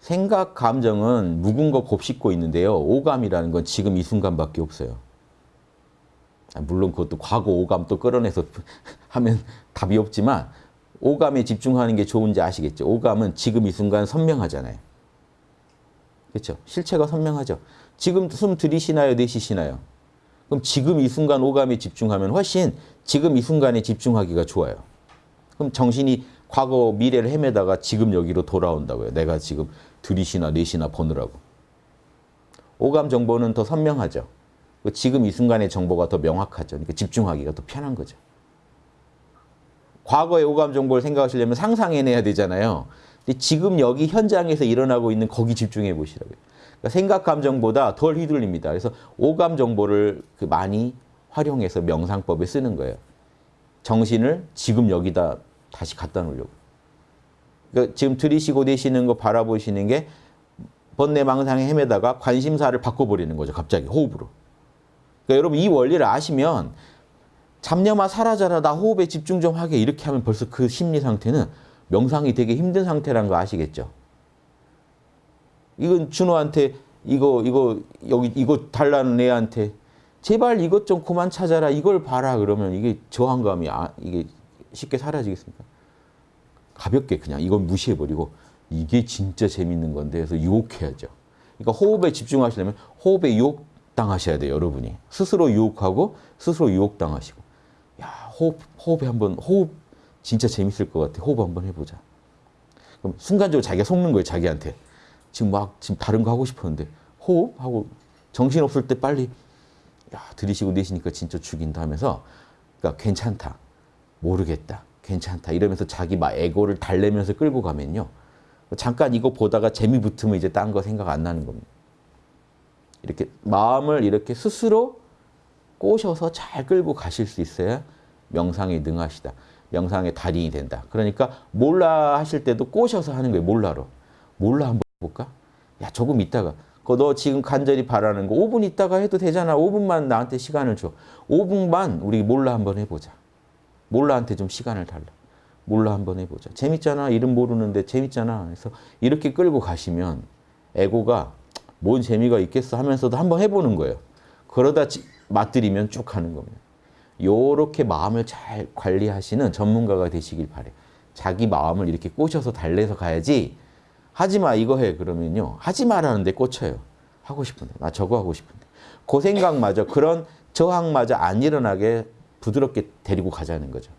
생각, 감정은 묵은 거 곱씹고 있는데요. 오감이라는 건 지금 이 순간밖에 없어요. 아, 물론 그것도 과거 오감 또 끌어내서 하면 답이 없지만 오감에 집중하는 게 좋은지 아시겠죠? 오감은 지금 이 순간 선명하잖아요. 그렇죠? 실체가 선명하죠. 지금 숨 들이쉬나요? 내쉬시나요? 그럼 지금 이 순간 오감에 집중하면 훨씬 지금 이 순간에 집중하기가 좋아요. 그럼 정신이 과거 미래를 헤매다가 지금 여기로 돌아온다고요. 내가 지금 들이쉬나 내쉬나 보느라고. 오감 정보는 더 선명하죠. 지금 이 순간의 정보가 더 명확하죠. 그러니까 집중하기가 더 편한 거죠. 과거의 오감 정보를 생각하시려면 상상해내야 되잖아요. 근데 지금 여기 현장에서 일어나고 있는 거기 집중해 보시라고요. 그러니까 생각 감정보다 덜 휘둘립니다. 그래서 오감 정보를 그 많이 활용해서 명상법에 쓰는 거예요. 정신을 지금 여기다 다시 갖다 놓으려고. 그러니까 지금 들이쉬고 내쉬는 거 바라보시는 게 번뇌 망상에 헤매다가 관심사를 바꿔버리는 거죠. 갑자기 호흡으로. 그러니까 여러분 이 원리를 아시면 잡념아 사라져라 나 호흡에 집중 좀 하게 이렇게 하면 벌써 그 심리 상태는 명상이 되게 힘든 상태라는 거 아시겠죠? 이건 준호한테 이거 이거 여기 이거 달라는 애한테 제발 이것 좀 그만 찾아라 이걸 봐라 그러면 이게 저항감이 아, 이게 쉽게 사라지겠습니까? 가볍게 그냥 이건 무시해버리고 이게 진짜 재밌는 건데 해서 유혹해야죠. 그러니까 호흡에 집중하시려면 호흡에 유혹당하셔야 돼요. 여러분이. 스스로 유혹하고 스스로 유혹당하시고 야 호흡, 호흡에 한번 호흡 진짜 재밌을 것 같아. 호흡 한번 해보자. 그럼 순간적으로 자기가 속는 거예요. 자기한테. 지금 막 지금 다른 거 하고 싶었는데 호흡하고 정신 없을 때 빨리 야 들이쉬고 내쉬니까 진짜 죽인다 하면서 그러니까 괜찮다. 모르겠다. 괜찮다. 이러면서 자기 막 에고를 달래면서 끌고 가면요. 잠깐 이거 보다가 재미 붙으면 이제 딴 거 생각 안 나는 겁니다. 이렇게 마음을 이렇게 스스로 꼬셔서 잘 끌고 가실 수 있어야 명상에 능하시다. 명상의 달인이 된다. 그러니까 몰라 하실 때도 꼬셔서 하는 거예요. 몰라로. 몰라 한번 볼까? 야 조금 있다가 너 지금 간절히 바라는 거 5분 있다가 해도 되잖아. 5분만 나한테 시간을 줘. 5분만 우리 몰라 한번 해보자. 몰라한테 좀 시간을 달라. 몰라 한번 해보자. 재밌잖아. 이름 모르는데 재밌잖아. 그래서 이렇게 끌고 가시면 에고가 뭔 재미가 있겠어 하면서도 한번 해보는 거예요. 그러다 맛들이면 쭉 하는 겁니다. 요렇게 마음을 잘 관리하시는 전문가가 되시길 바래요. 자기 마음을 이렇게 꼬셔서 달래서 가야지 하지 마 이거 해 그러면요. 하지 말라는데 꽂혀요. 하고 싶은데 나 저거 하고 싶은데 그 생각마저 그런 저항마저 안 일어나게 부드럽게 데리고 가자는 거죠.